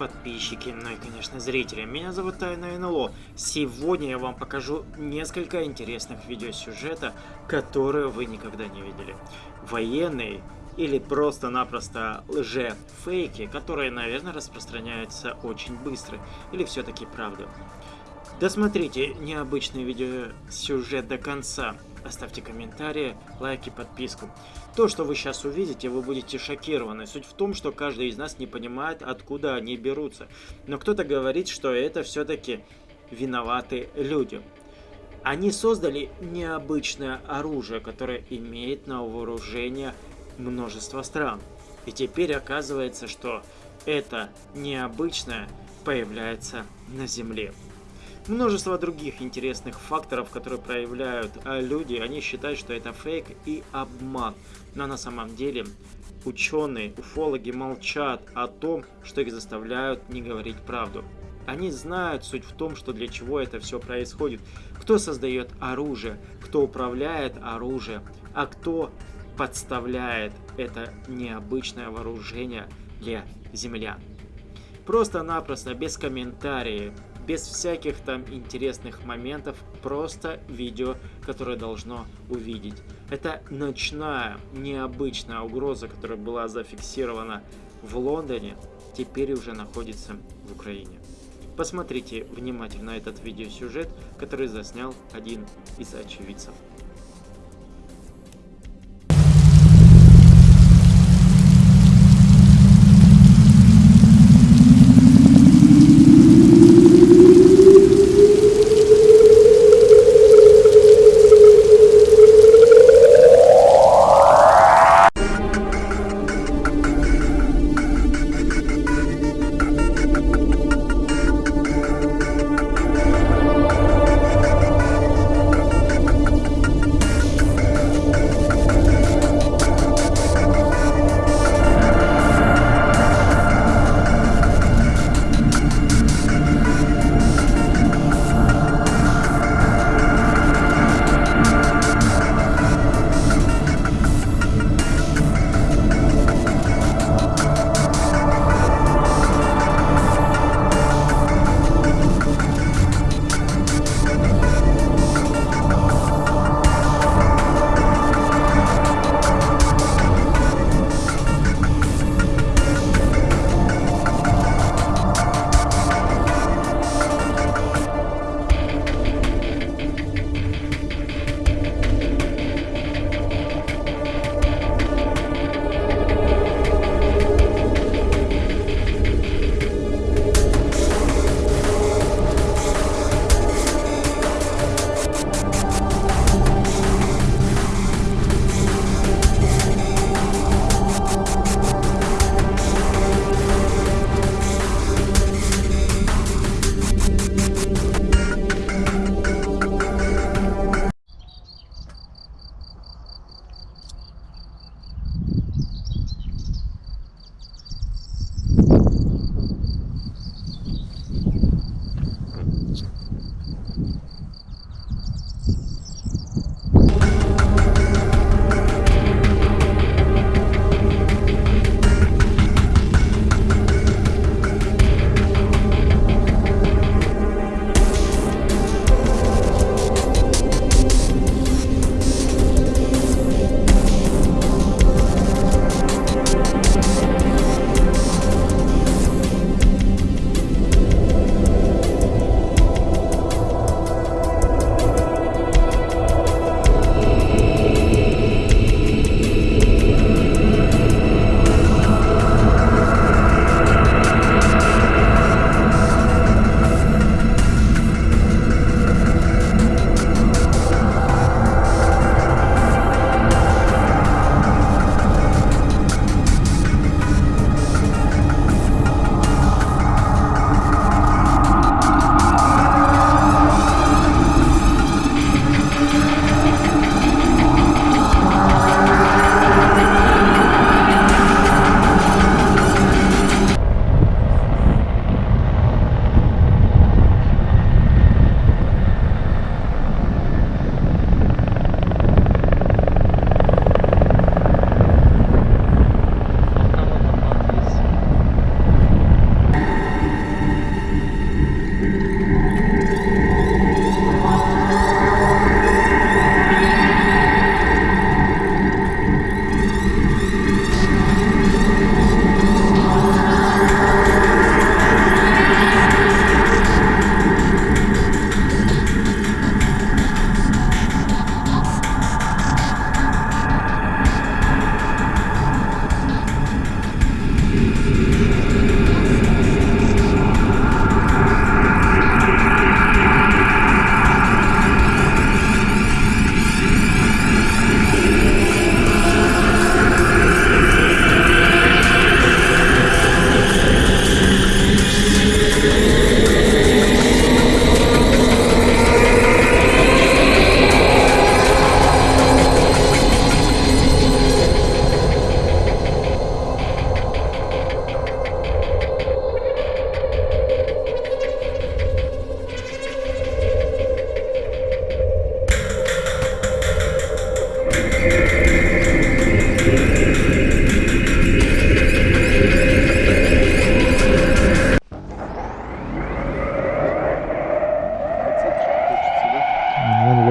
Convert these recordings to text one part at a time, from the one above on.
подписчики, ну и, конечно, зрители. Меня зовут Тайна НЛО. Сегодня я вам покажу несколько интересных видеосюжета, которые вы никогда не видели. Военные или просто-напросто лже-фейки, которые, наверное, распространяются очень быстро. Или все-таки правда. Досмотрите необычный видеосюжет до конца. Оставьте комментарии, лайки, подписку. То, что вы сейчас увидите, вы будете шокированы. Суть в том, что каждый из нас не понимает, откуда они берутся. Но кто-то говорит, что это все-таки виноваты люди. Они создали необычное оружие, которое имеет на вооружение множество стран. И теперь оказывается, что это необычное появляется на Земле. Множество других интересных факторов, которые проявляют а, люди, они считают, что это фейк и обман. Но на самом деле ученые, уфологи молчат о том, что их заставляют не говорить правду. Они знают суть в том, что для чего это все происходит. Кто создает оружие, кто управляет оружием, а кто подставляет это необычное вооружение для землян. Просто-напросто, без комментариев, без всяких там интересных моментов, просто видео, которое должно увидеть. Это ночная, необычная угроза, которая была зафиксирована в Лондоне, теперь уже находится в Украине. Посмотрите внимательно этот видеосюжет, который заснял один из очевидцев.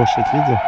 Лошадь видел?